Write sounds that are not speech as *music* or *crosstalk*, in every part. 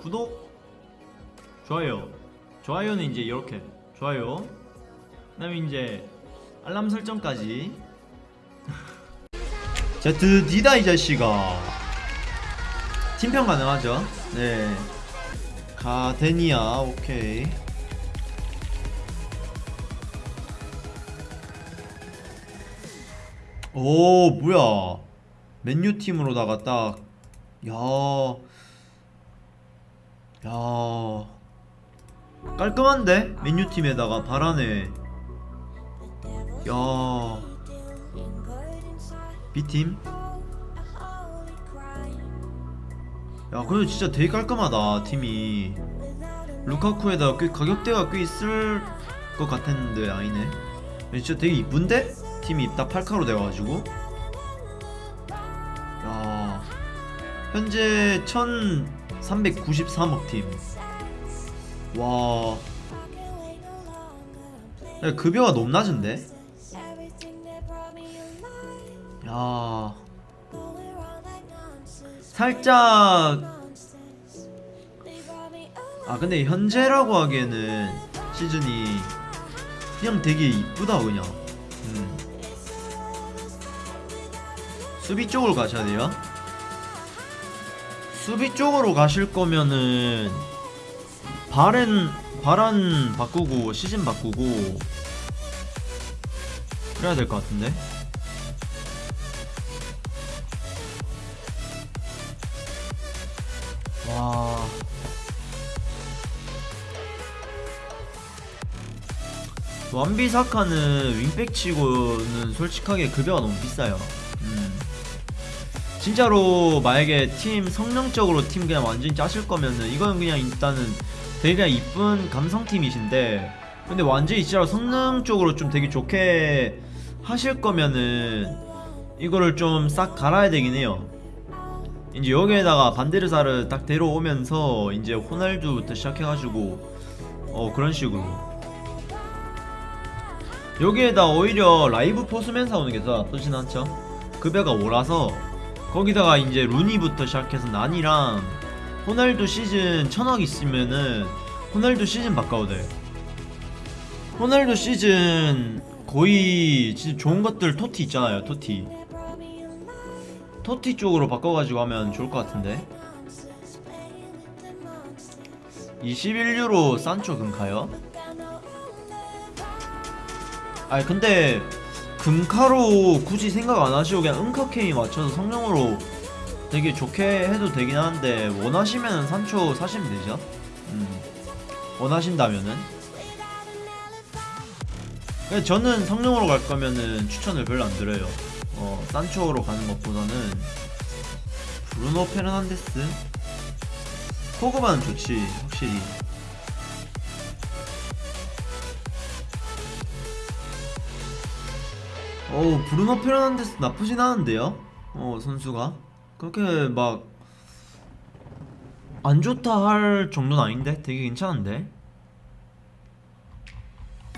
구독 좋아요. 좋아요는 이제 이렇게. 좋아요. 그 다음에 이제 알람 설정까지. *laughs* 자 드디다 이 자식아. 팀평 가능하죠? 네. 가데니아 오케이. 오 뭐야. 맨유 팀으로다가 딱. 야. 야. 깔끔한데? 맨유 팀에다가 바라네. 야. B팀? 야, 근데 진짜 되게 깔끔하다, 팀이. 루카쿠에다가 꽤 가격대가 꽤 있을 것 같았는데 아니네. 진짜 되게 이쁜데? 팀이 딱 8카로 돼가지고. 야. 현재 1393억 팀. 와. 야, 급여가 너무 낮은데? 야. 살짝 아 근데 현재라고 하기에는 시즌이 그냥 되게 이쁘다 그냥 음. 수비 쪽으로 가셔야 돼요 수비 쪽으로 가실 거면은 바렌 바란 바꾸고 시즌 바꾸고 그래야 될 것 같은데 와 완비사카는 윙백 치고는 솔직하게 급여가 너무 비싸요 음. 진짜로 만약에 팀 성능적으로 팀 그냥 완전히 짜실 거면은 이건 그냥 일단은 되게 그냥 이쁜 감성팀이신데 근데 완전히 진짜로 성능 쪽으로 좀 되게 좋게 하실 거면은 이거를 좀 싹 갈아야 되긴 해요. 이제 여기에다가 반데르사를 딱 데려오면서 이제 호날두부터 시작해가지고 어 그런 식으로. 여기에다 오히려 라이브 포스맨 사오는 게 더 나쁘진 않죠? 급여가 오라서 거기다가 이제 루니부터 시작해서 난이랑 호날두 시즌 천억 있으면은 호날두 시즌 바꿔도 돼 호날두 시즌 거의 진짜 좋은 것들 토티 있잖아요 토티. 토티 쪽으로 바꿔가지고 하면 좋을 것 같은데. 21유로 산초 금카요? 아니 근데 금카로 굳이 생각 안 하시고 그냥 은카케이 맞춰서 성능으로 되게 좋게 해도 되긴 하는데 원하시면은 산초 사시면 되죠. 음. 원하신다면은. 근데 저는 성능으로 갈 거면은 추천을 별로 안 드려요. 어 산초로 가는 것보다는 브루노 페르난데스? 포그바는 좋지 확실히 어우 브루노 페르난데스 나쁘진 않은데요? 어 선수가? 그렇게 막 안 좋다 할 정도는 아닌데? 되게 괜찮은데?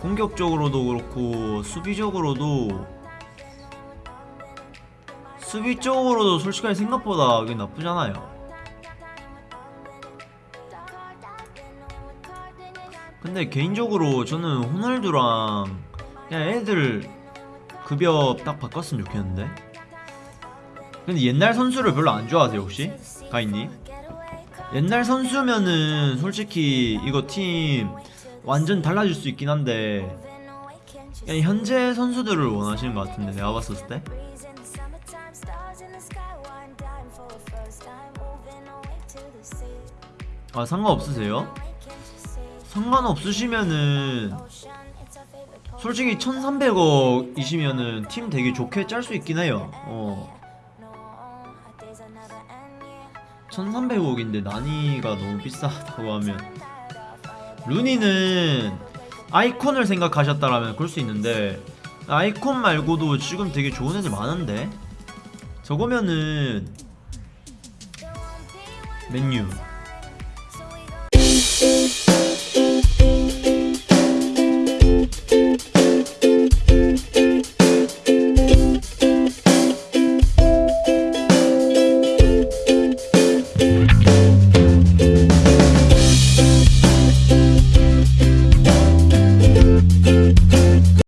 공격적으로도 그렇고 수비적으로도 수비 쪽으로도 솔직하게 생각보다 그게 나쁘잖아요. 근데 개인적으로 저는 호날두랑 그냥 애들 급여 딱 바꿨으면 좋겠는데 근데 옛날 선수를 별로 안 좋아하세요 혹시? 가인님? 옛날 선수면은 솔직히 이거 팀 완전 달라질 수 있긴 한데 그냥 현재 선수들을 원하시는 것 같은데 내가 봤을 때 아 상관없으세요? 상관없으시면은 솔직히 1300억이시면은 팀 되게 좋게 짤 수 있긴 해요. 어. 1300억인데 난이가 너무 비싸다고 하면. 루니는 아이콘을 생각하셨다라면 그럴 수 있는데 아이콘 말고도 지금 되게 좋은 애들 많은데? 저거면은 맨유